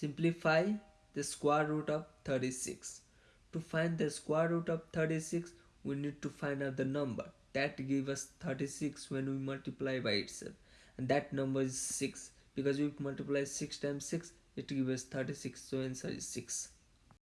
simplify the square root of 36 to find the square root of 36 we need to find out the number. That give us 36 when we multiply by itself. And that number is 6 because we multiply 6 times 6 it gives us 36 so answer is 6